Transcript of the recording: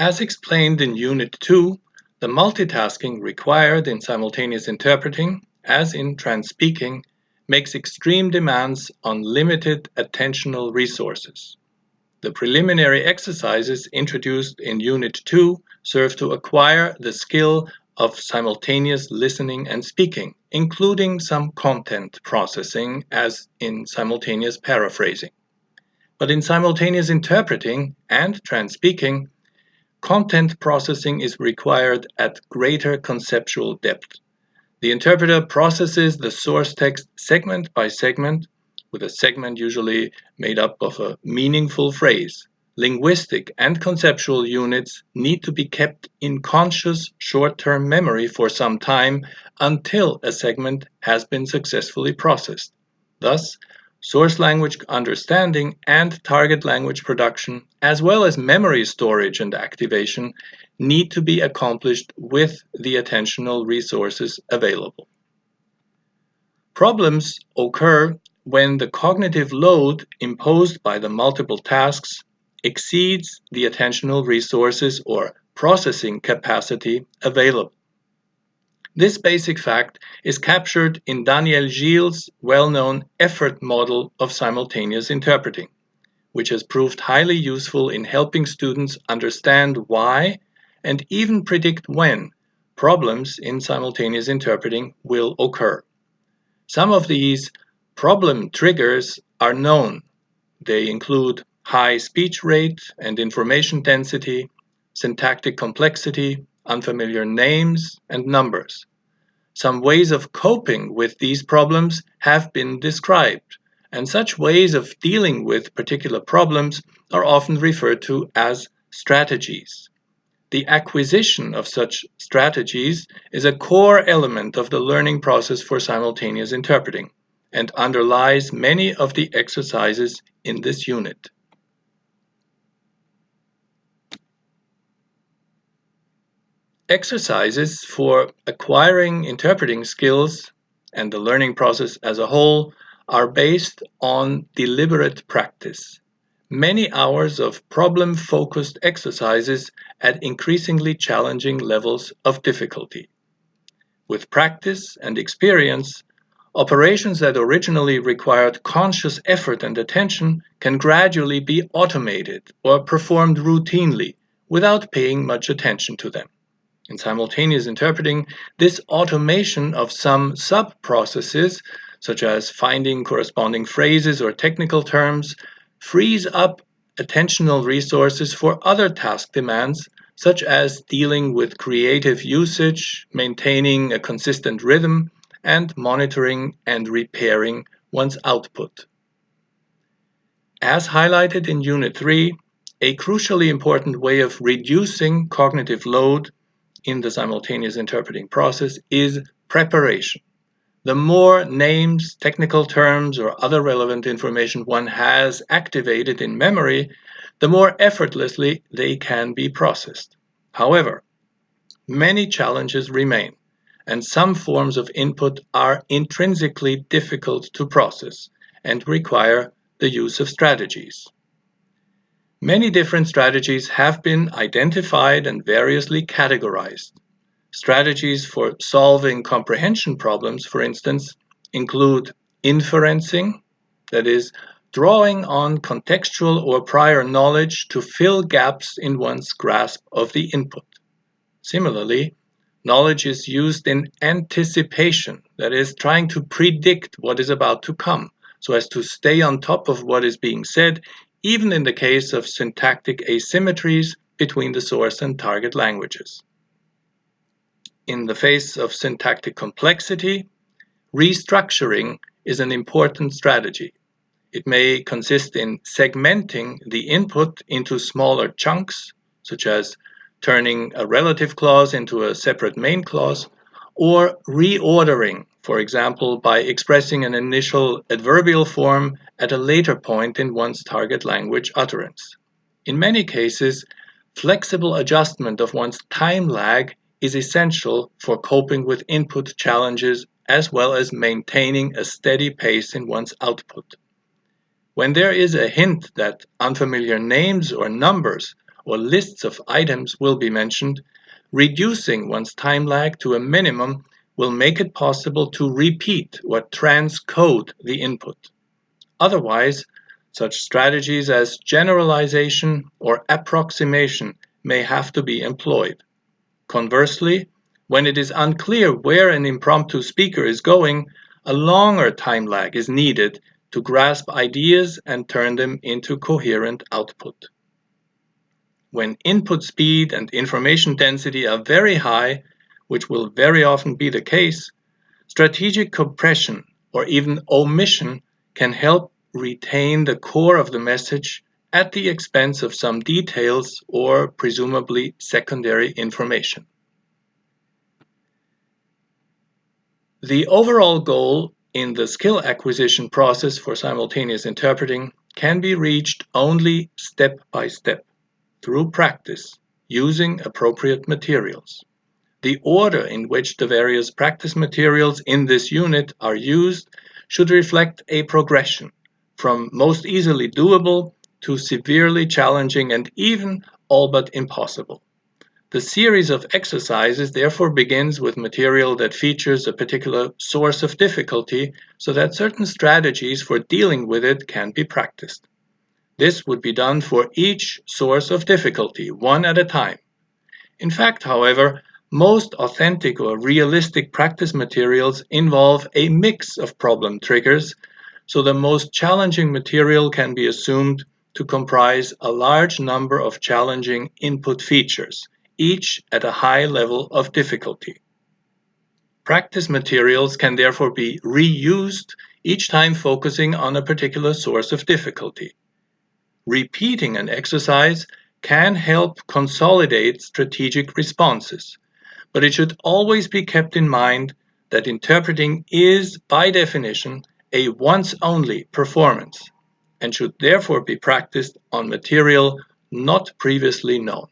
As explained in Unit 2, the multitasking required in simultaneous interpreting, as in trans-speaking, makes extreme demands on limited attentional resources. The preliminary exercises introduced in Unit 2 serve to acquire the skill of simultaneous listening and speaking, including some content processing as in simultaneous paraphrasing. But in simultaneous interpreting and trans-speaking, content processing is required at greater conceptual depth. The interpreter processes the source text segment by segment with a segment usually made up of a meaningful phrase. Linguistic and conceptual units need to be kept in conscious short-term memory for some time until a segment has been successfully processed. Thus, source language understanding and target language production, as well as memory storage and activation, need to be accomplished with the attentional resources available. Problems occur when the cognitive load imposed by the multiple tasks exceeds the attentional resources or processing capacity available. This basic fact is captured in Daniel Gile's well-known effort model of simultaneous interpreting, which has proved highly useful in helping students understand why and even predict when problems in simultaneous interpreting will occur. Some of these Problem triggers are known. They include high speech rate and information density, syntactic complexity, unfamiliar names, and numbers. Some ways of coping with these problems have been described, and such ways of dealing with particular problems are often referred to as strategies. The acquisition of such strategies is a core element of the learning process for simultaneous interpreting and underlies many of the exercises in this unit. Exercises for acquiring interpreting skills and the learning process as a whole are based on deliberate practice. Many hours of problem-focused exercises at increasingly challenging levels of difficulty. With practice and experience, Operations that originally required conscious effort and attention can gradually be automated or performed routinely without paying much attention to them. In simultaneous interpreting, this automation of some sub-processes, such as finding corresponding phrases or technical terms, frees up attentional resources for other task demands, such as dealing with creative usage, maintaining a consistent rhythm, and monitoring and repairing one's output. As highlighted in Unit 3, a crucially important way of reducing cognitive load in the simultaneous interpreting process is preparation. The more names, technical terms, or other relevant information one has activated in memory, the more effortlessly they can be processed. However, many challenges remain and some forms of input are intrinsically difficult to process and require the use of strategies. Many different strategies have been identified and variously categorized. Strategies for solving comprehension problems, for instance, include inferencing, that is, drawing on contextual or prior knowledge to fill gaps in one's grasp of the input. Similarly, Knowledge is used in anticipation, that is, trying to predict what is about to come, so as to stay on top of what is being said, even in the case of syntactic asymmetries between the source and target languages. In the face of syntactic complexity, restructuring is an important strategy. It may consist in segmenting the input into smaller chunks, such as turning a relative clause into a separate main clause, or reordering, for example, by expressing an initial adverbial form at a later point in one's target language utterance. In many cases, flexible adjustment of one's time lag is essential for coping with input challenges as well as maintaining a steady pace in one's output. When there is a hint that unfamiliar names or numbers or lists of items will be mentioned, reducing one's time lag to a minimum will make it possible to repeat or transcode the input. Otherwise, such strategies as generalization or approximation may have to be employed. Conversely, when it is unclear where an impromptu speaker is going, a longer time lag is needed to grasp ideas and turn them into coherent output. When input speed and information density are very high, which will very often be the case, strategic compression or even omission can help retain the core of the message at the expense of some details or presumably secondary information. The overall goal in the skill acquisition process for simultaneous interpreting can be reached only step by step through practice using appropriate materials. The order in which the various practice materials in this unit are used should reflect a progression from most easily doable to severely challenging and even all but impossible. The series of exercises therefore begins with material that features a particular source of difficulty so that certain strategies for dealing with it can be practiced. This would be done for each source of difficulty, one at a time. In fact, however, most authentic or realistic practice materials involve a mix of problem triggers so the most challenging material can be assumed to comprise a large number of challenging input features, each at a high level of difficulty. Practice materials can therefore be reused, each time focusing on a particular source of difficulty. Repeating an exercise can help consolidate strategic responses, but it should always be kept in mind that interpreting is, by definition, a once-only performance and should therefore be practiced on material not previously known.